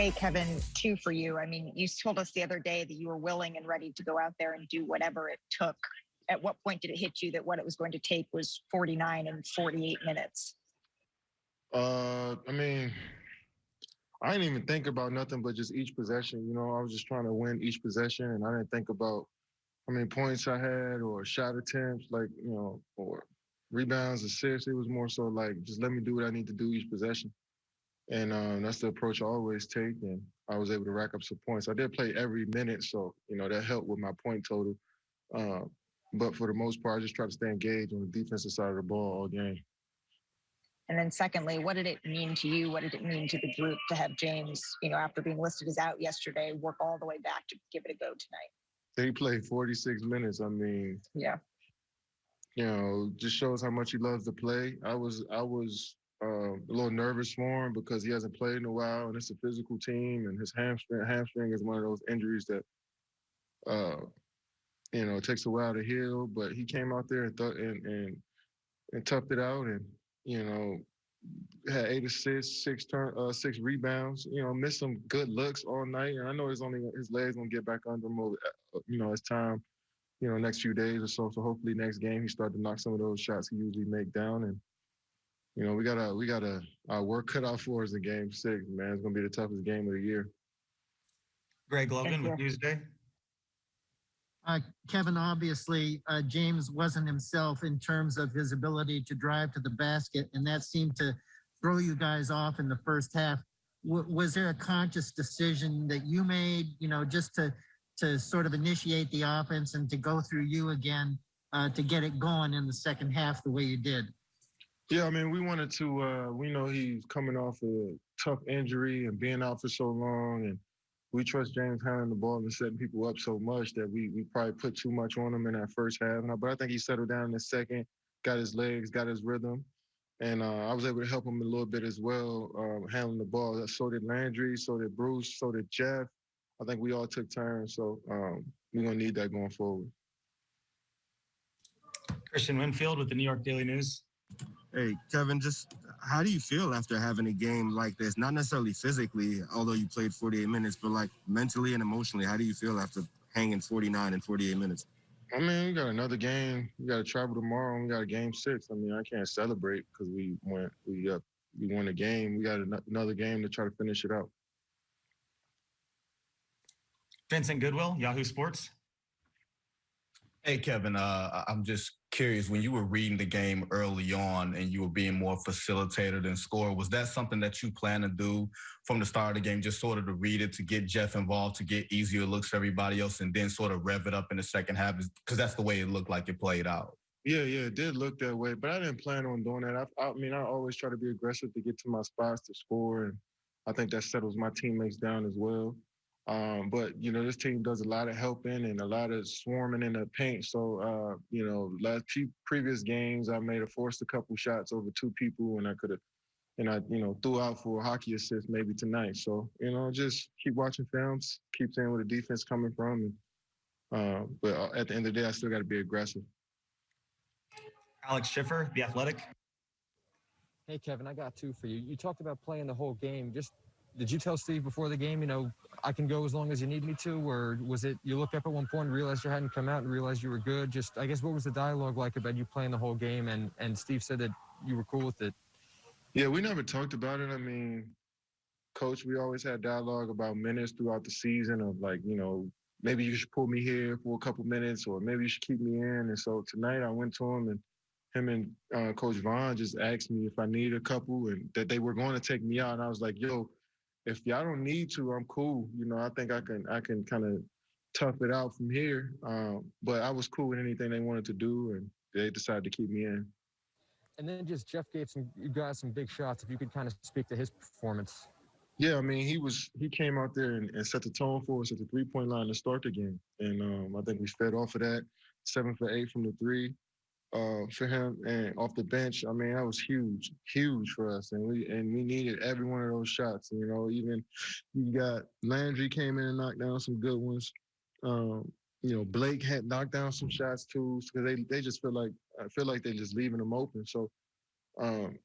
Hey, Kevin, two for you. I mean, you told us the other day that you were willing and ready to go out there and do whatever it took. At what point did it hit you that what it was going to take was 49 and 48 minutes? Uh, I mean, I didn't even think about nothing but just each possession. You know, I was just trying to win each possession, and I didn't think about how many points I had or shot attempts, like you know, or rebounds, assists. It was more so like just let me do what I need to do each possession, and um, that's the approach I always take. And I was able to rack up some points. I did play every minute, so you know that helped with my point total. Uh, but for the most part, I just try to stay engaged on the defensive side of the ball all game. And then secondly, what did it mean to you? What did it mean to the group to have James, you know, after being listed as out yesterday, work all the way back to give it a go tonight? He played 46 minutes. I mean, yeah, you know, just shows how much he loves to play. I was I was uh, a little nervous for him because he hasn't played in a while, and it's a physical team, and his hamstring hamstring is one of those injuries that, uh, you know, takes a while to heal. But he came out there and thought and and and toughed it out, and you know, had eight assists, six turn, uh, six rebounds. You know, missed some good looks all night. And I know his only his legs gonna get back under him. Uh, you know, as time, you know, next few days or so. So hopefully next game he start to knock some of those shots he usually make down. And you know, we got to we got to our work cut out for us in Game Six. Man, it's gonna be the toughest game of the year. Greg Logan with Newsday. Uh, Kevin, obviously, uh, James wasn't himself in terms of his ability to drive to the basket, and that seemed to throw you guys off in the first half. W was there a conscious decision that you made, you know, just to to sort of initiate the offense and to go through you again uh, to get it going in the second half the way you did? Yeah, I mean, we wanted to. Uh, we know he's coming off a tough injury and being out for so long, and we trust James handling the ball and setting people up so much that we we probably put too much on him in that first half. But I think he settled down in the second, got his legs, got his rhythm, and uh, I was able to help him a little bit as well, uh, handling the ball. So did Landry, so did Bruce, so did Jeff. I think we all took turns, so um, we're gonna need that going forward. Kristian Winfield with the New York Daily News. Hey, Kevin, just how do you feel after having a game like this? Not necessarily physically, although you played 48 minutes, but like mentally and emotionally, how do you feel after hanging 49 and 48 minutes? I mean, we got another game. We got to travel tomorrow. And we got a game six. I mean, I can't celebrate because we went, we up, we won a game. We got another game to try to finish it out. Vincent Goodwill, Yahoo Sports. Hey, Kevin, uh, I'm just curious when you were reading the game early on and you were being more facilitator than scorer, was that something that you plan to do from the start of the game, just sort of to read it, to get Jeff involved, to get easier looks for everybody else, and then sort of rev it up in the second half? Because that's the way it looked like it played out. Yeah, yeah, it did look that way, but I didn't plan on doing that. I, I mean, I always try to be aggressive to get to my spots to score, and I think that settles my teammates down as well. Um, but you know, this team does a lot of helping and a lot of swarming in the paint. So uh, you know, last previous games, I made a forced a couple shots over two people, and I could have, and I you know threw out for a hockey assist maybe tonight. So you know, just keep watching films, keep seeing where the defense coming from, and uh, but uh, at the end of the day, I still got to be aggressive. Alex Schiffer, The Athletic. Hey, Kevin, I got two for you. You talked about playing the whole game. Just did you tell Steve before the game, you know, I can go as long as you need me to, or was it you looked up at one point and realized you hadn't come out and realized you were good? Just, I guess, what was the dialogue like about you playing the whole game? And and Steve said that you were cool with it. Yeah, we never talked about it. I mean, coach, we always had dialogue about minutes throughout the season of like, you know, maybe you should pull me here for a couple minutes, or maybe you should keep me in. And so tonight I went to him and him and uh, Coach Vaughn just asked me if I needed a couple and that they were going to take me out. And I was like, yo, if y'all don't need to, I'm cool. You know, I think I can I can kind of tough it out from here. Um, but I was cool with anything they wanted to do, and they decided to keep me in. And then just Jeff gave some you guys some big shots. If you could kind of speak to his performance. Yeah, I mean, he was he came out there and, and set the tone for us at the three point line to start the game, and um, I think we fed off of that. Seven for eight from the three uh, for him and off the bench. I mean, that was huge, huge for us, and we and we needed every one of those shots. You know, even you got Landry came in and knocked down some good ones. Um, you know, Blake had knocked down some shots too because they they just feel like I feel like they're just leaving them open. So, um,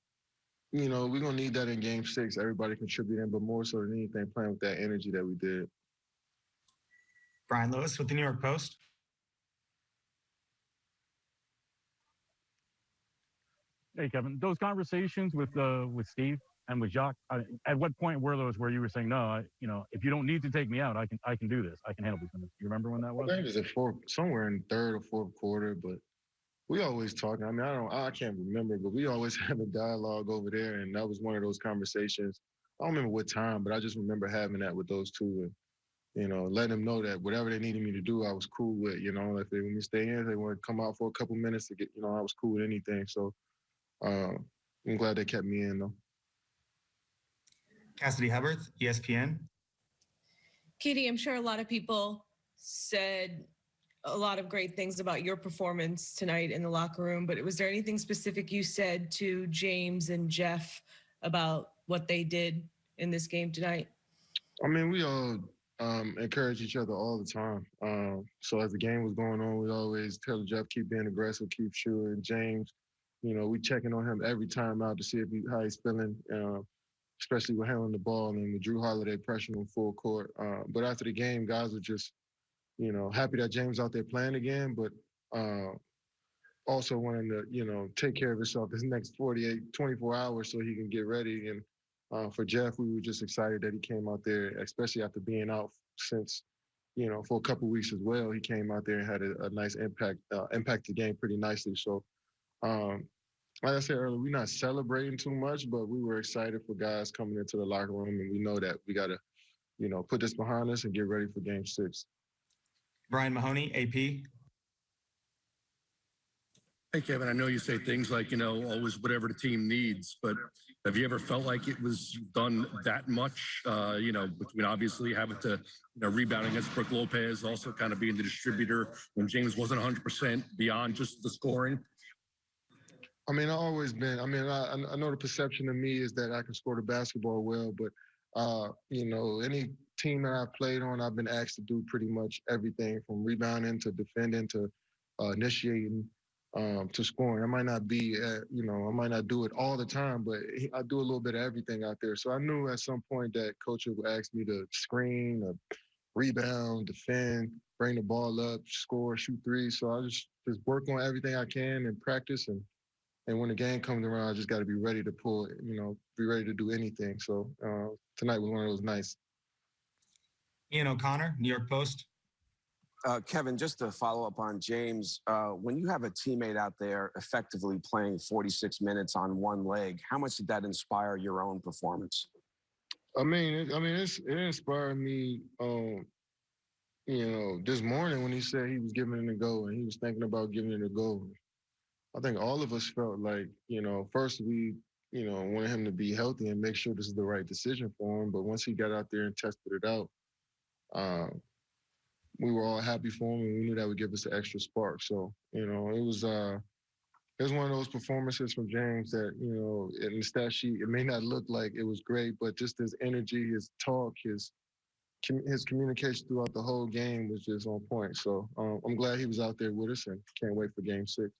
you know, we're gonna need that in game six. Everybody contributing, but more so than anything, playing with that energy that we did. Brian Lewis with the New York Post. Hey, Kevin, those conversations with uh, with Steve and with Jacque, I, at what point were those where you were saying, no, I, you know, if you don't need to take me out, I can I can do this. I can handle this. You remember when that was? I think it was fourth, somewhere in third or fourth quarter, but we always talking. I mean, I don't, I can't remember, but we always have a dialogue over there, and that was one of those conversations. I don't remember what time, but I just remember having that with those two, and you know, letting them know that whatever they needed me to do, I was cool with. You know, if they want me to stay in, they want to come out for a couple minutes to get, you know, I was cool with anything. So uh, I'm glad they kept me in though. Cassidy Hubbarth, ESPN. KD, I'm sure a lot of people said a lot of great things about your performance tonight in the locker room, but was there anything specific you said to James and Jeff about what they did in this game tonight? I mean, we all um, encourage each other all the time. Um, so as the game was going on, we always tell Jeff keep being aggressive, keep shooting. James, you know, we checking on him every time out to see if he, how he's feeling, uh, especially with handling the ball and with Jrue Holiday pressuring him full court. Uh, but after the game, guys were just, you know, happy that James out there playing again, but uh, also wanting to, you know, take care of himself this next 48, 24 hours so he can get ready. And uh, for Jeff, we were just excited that he came out there, especially after being out since, you know, for a couple weeks as well. He came out there and had a, a nice impact, uh, impact the game pretty nicely. So, um, like I said earlier, we're not celebrating too much, but we were excited for guys coming into the locker room, and we know that we got to, you know, put this behind us and get ready for Game Six. Brian Mahoney, AP. Hey, Kevin, I know you say things like, you know, always whatever the team needs, but have you ever felt like it was done that much? Uh, you know, between obviously having to, you know, rebounding against Brook Lopez, also kind of being the distributor when James wasn't 100% beyond just the scoring. I mean, I always been. I mean, I, I know the perception of me is that I can score the basketball well, but uh, you know, any team that I've played on, I've been asked to do pretty much everything from rebounding to defending to uh, initiating um, to scoring. I might not be, at, you know, I might not do it all the time, but I do a little bit of everything out there. So I knew at some point that coach would ask me to screen, uh, rebound, defend, bring the ball up, score, shoot three. So I just just work on everything I can and practice and and when the game comes around, I just got to be ready to pull, it, you know, be ready to do anything. So uh, tonight was one of those nights. Ian O'Connor, New York Post. Uh, Kevin, just to follow up on James, uh, when you have a teammate out there effectively playing 46 minutes on one leg, how much did that inspire your own performance? I mean, it, I mean, it's, it inspired me. Um, you know, this morning when he said he was giving it a go and he was thinking about giving it a go, I think all of us felt like, you know, first we, you know, wanted him to be healthy and make sure this is the right decision for him. But once he got out there and tested it out, uh, we were all happy for him, and we knew that would give us an extra spark. So, you know, it was uh, it was one of those performances from James that, you know, in the stat sheet, it may not look like it was great, but just his energy, his talk, his his communication throughout the whole game was just on point. So um, I'm glad he was out there with us, and can't wait for Game Six.